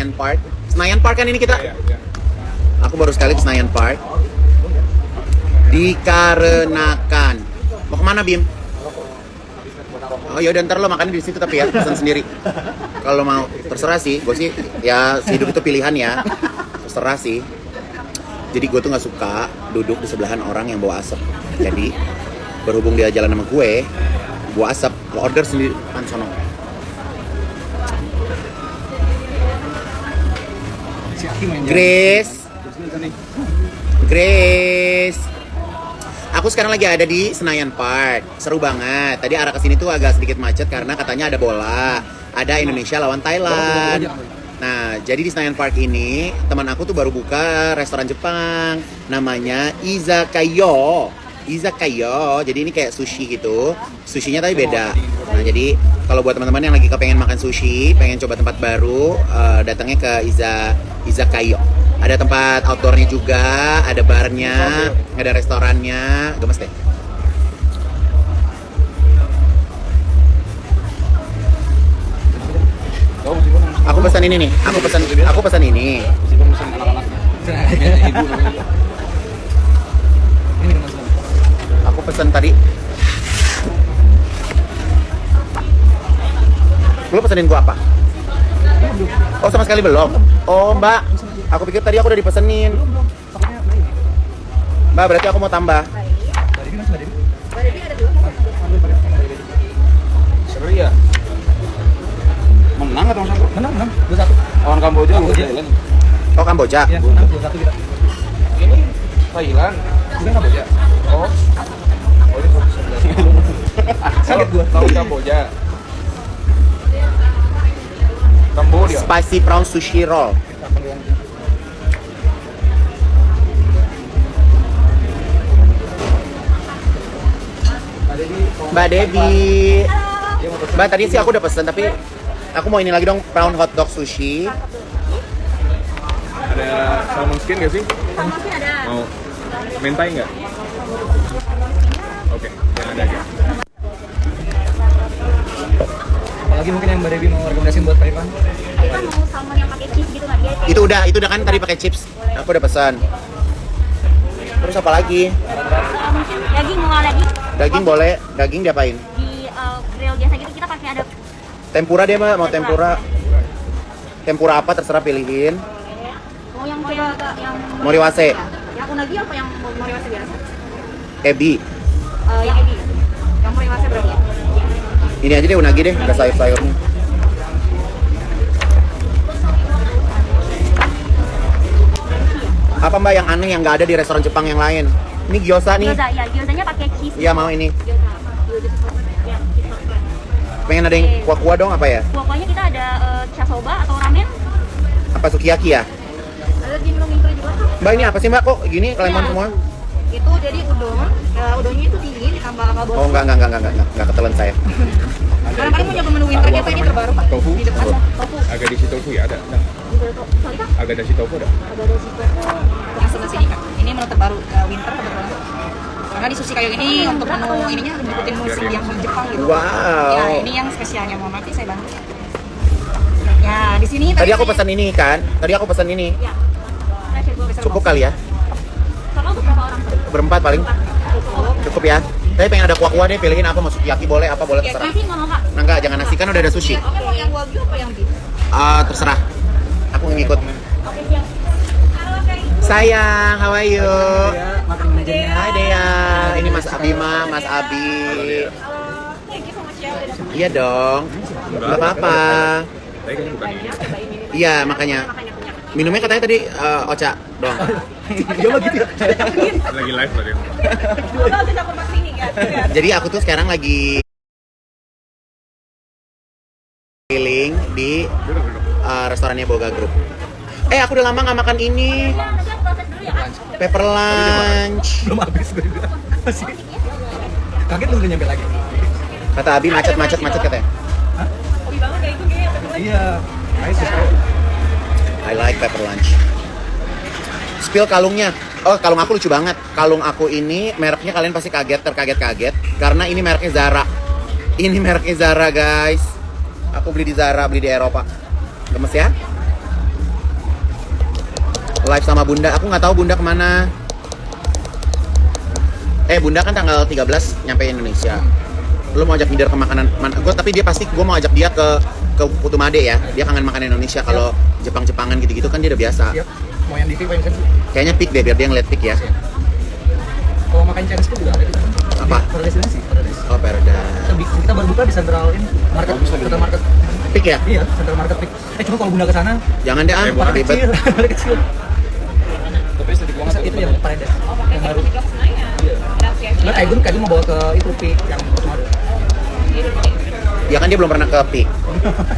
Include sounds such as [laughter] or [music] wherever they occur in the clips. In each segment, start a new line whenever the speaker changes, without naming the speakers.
Senayan Park. Senayan Park kan ini kita.
Iya, iya.
Aku baru sekali ke Senayan Park. Dikarenakan mau ke mana Bim? Oh yaudah ntar lo makan di situ tapi ya pesan sendiri. Kalau mau terserah sih, gue sih ya hidup itu pilihan ya. Terserah sih. Jadi gue tuh nggak suka duduk di sebelahan orang yang bawa asap. Jadi berhubung dia jalan sama gue, bawa asap, lo order sendiri pan Grace, Grace. Aku sekarang lagi ada di Senayan Park. Seru banget. Tadi arah ke sini tuh agak sedikit macet karena katanya ada bola. Ada Indonesia lawan Thailand. Nah, jadi di Senayan Park ini teman aku tuh baru buka restoran Jepang namanya Izakayo. Izakayo. Jadi ini kayak sushi gitu. Sushinya tapi beda. Nah, jadi kalau buat teman-teman yang lagi kepengen makan sushi, pengen coba tempat baru, eh, datangnya ke Iza Izakayo. Ada tempat outdoornya juga, ada barnya, ada restorannya. Gemes deh. Aku pesan ini nih. Aku pesan aku pesan ini.
Ibu [laughs]
pesan tadi. Lu pesenin gua apa? Oh sama sekali belum. Oh mbak, aku pikir tadi aku udah dipesenin. Mbak berarti aku mau tambah.
Seru ya. Menang atau satu?
Menang, menang. Dua satu.
Lawan Kamboja,
Kamboja.
Oh Kamboja.
Ya, menang dua satu kita.
Ini Thailand.
Bukan Kamboja.
Oh.
Kaget gua.
Lawan Kamboja. Kamboja.
Spicy prawn sushi roll.
Mbak Devi.
Mbak tadi sih aku udah pesen tapi aku mau ini lagi dong prawn hot dog sushi.
Ada salmon skin gak sih?
Sama sih ada.
Mau mentai nggak? Oke, yang ada aja.
Apalagi mungkin yang Mbak mau rekomendasiin buat Pak Irfan?
Kita mau salmon yang pakai cheese gitu nggak dia?
Itu udah, itu udah kan tadi pakai chips. Aku udah pesan. Terus apa lagi?
Eh, mungkin daging mau lagi?
Daging boleh, daging diapain?
Di eh, grill biasa gitu kita pakai ada
Tempura deh mbak, mau tempura. Tempura apa terserah pilihin.
mau yang coba yang
Moriwase,
yang unagi apa yang moriwase biasa?
ebi.
Eh, yang ebi. Yang moriwase berarti ya?
Ini aja deh unagi deh, ada sayur-sayurnya. Apa mbak yang aneh yang nggak ada di restoran Jepang yang lain? Ini gyoza nih.
Gyoza, ya gyozanya pakai cheese.
Iya mau ini.
Gyoza.
Pengen ada yang kuah-kuah dong apa ya?
Pokoknya kita ada eh, shasoba atau ramen.
Apa sukiyaki ya?
Ada juga.
Mbak ini apa sih mbak? Kok gini lemon
Iya.
semua?
Itu jadi udon. Ya, udonnya itu tinggi ditambah kalbon.
Oh enggak enggak enggak enggak enggak enggak ketelan saya.
Barangkali mau nyoba menu winter kita ini terbaru pak.
Tofu.
Di depan tofu.
Agak di tofu ya ada. Nah,
kak.
agak di tofu ada.
Ada ada situ. Yang sebelah sini kak. Ini menu terbaru eh, winter kebetulan. Karena di sushi kayu ini untuk menu ininya ngikutin musim yang Jepang gitu.
Wow.
Ya ini yang spesialnya mau mati saya bantu. Ya di sini
Tadi aku
saya-
pesan ini kan? Tadi aku pesan ini.
Ya.
Cukup kali ya? Berempat paling.
Cukup.
Ya. Tapi pengen ada kuah-kuah deh, pilihin apa mau sukiyaki boleh, apa boleh terserah.
nasi mau.
Nah enggak, jangan nasi kan udah ada sushi.
Oke mau yang wagyu apa yang beef?
Ah, terserah. Aku ngikut. Sayang, how are you?
Ya,
Hai Dea, ini Mas Abima, Mas Abi.
Halo. Thank you so much ya. udah
Iya dong, nggak apa-apa. Iya makanya. Minumnya katanya tadi eh, ocha dong. [laughs]
Dia mah gitu ya.
Lagi live
sini kan.
Jadi aku tuh sekarang lagi keliling di eh, restorannya Boga Group. Eh aku udah lama nggak makan ini. Pepper lunch.
Belum habis gue. Masih. Kaget lu udah nyampe lagi.
Kata Abi macet macet macet katanya.
Hobi banget kayak itu kayak
Iya.
I like pepper lunch. Spill kalungnya. Oh, kalung aku lucu banget. Kalung aku ini mereknya kalian pasti kaget, terkaget-kaget karena ini mereknya Zara. Ini mereknya Zara, guys. Aku beli di Zara, beli di Eropa. Gemes ya? live sama Bunda. Aku nggak tahu Bunda ke mana. Eh Bunda kan tanggal 13 nyampe Indonesia. Lu mau ajak Minder ke makanan mana? Gue tapi dia pasti gue mau ajak dia ke ke Putu Made ya. Dia kangen makanan Indonesia. Kalau Jepang-Jepangan gitu-gitu kan dia udah biasa.
Mau yang di TV yang sensi.
Kayaknya pick deh biar dia ngeliat pick ya.
Kalau makan Chinese food juga ada di sana.
Apa?
Paradise ini sih, Paradise.
Oh Perda.
Kita, kita baru buka di Central ini, market, Central Market.
Pick ya?
Iya, Central Market Pick. Eh cuma kalau bunda ke sana,
Jangan deh ah,
Eh,
ribet. [laughs]
kecil, kecil.
Tapi sedikit
Masa itu yang Paradise, yang baru. Iya. Nah, Kaigun, Kaigun mau bawa ke itu Pick yang cuma ada.
Ya kan dia belum pernah ke pick.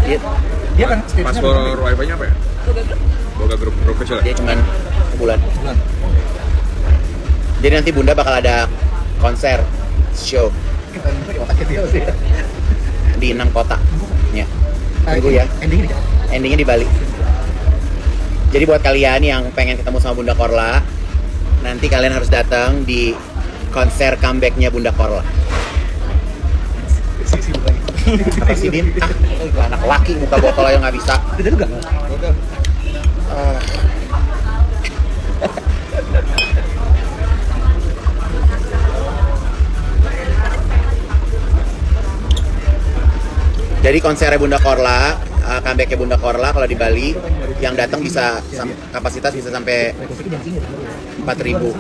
Dia, [laughs]
Dia kan belum
wifi-nya apa ya? Boga grup grup kecil ya?
dia cuman sebulan.
bulan.
Jadi nanti Bunda bakal ada konser show
di
enam kota. Ya. Tunggu ya.
Endingnya.
Endingnya di Bali. Jadi buat kalian yang pengen ketemu sama Bunda Korla, nanti kalian harus datang di konser comebacknya Bunda Korla. Din? Ah, anak laki muka botol aja nggak bisa.
Juga.
Ah. Jadi konsernya Bunda Korla, uh, comebacknya Bunda Korla kalau di Bali, yang datang bisa kapasitas bisa sampai
Rekonstruksi jam sini.
4000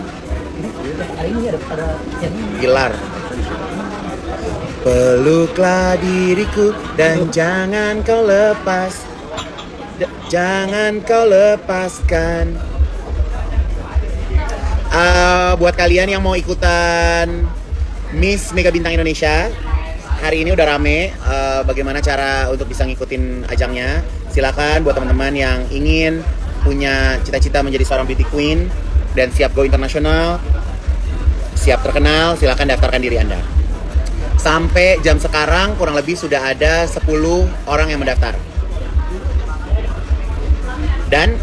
Hari ini ada ada yang ini.
Gilar. Peluklah diriku dan jangan kau lepas. Jangan kau lepaskan. Ah, buat kalian yang mau ikutan Miss Mega Bintang Indonesia, hari ini udah rame. eh, bagaimana cara untuk bisa ngikutin ajangnya? Silakan buat teman-teman yang ingin punya cita-cita menjadi seorang beauty queen dan siap go internasional, siap terkenal, silakan daftarkan diri Anda. Sampai jam sekarang kurang lebih sudah ada 10 orang yang mendaftar. Dan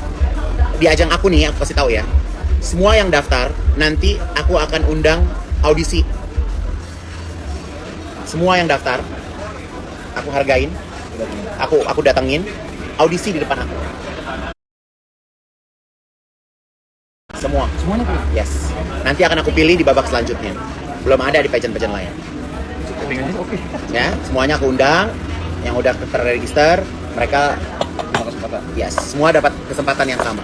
di ajang aku nih, aku kasih tahu ya. Semua yang daftar nanti aku akan undang audisi. Semua yang daftar aku hargain, aku aku datengin audisi di depan aku. Semua.
Semuanya.
Yes. Nanti akan aku pilih di babak selanjutnya. Belum ada di pageant-pageant lain. Ya, semuanya aku undang. Yang udah terregister, mereka
kesempatan.
yes, semua dapat kesempatan yang sama.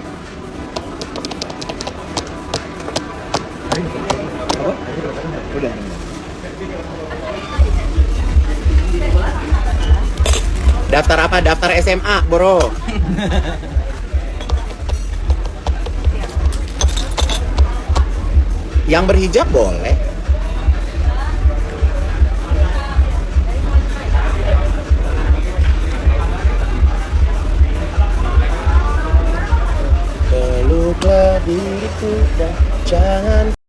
Daftar apa? Daftar SMA, bro. Yang berhijab boleh. diriku dan jangan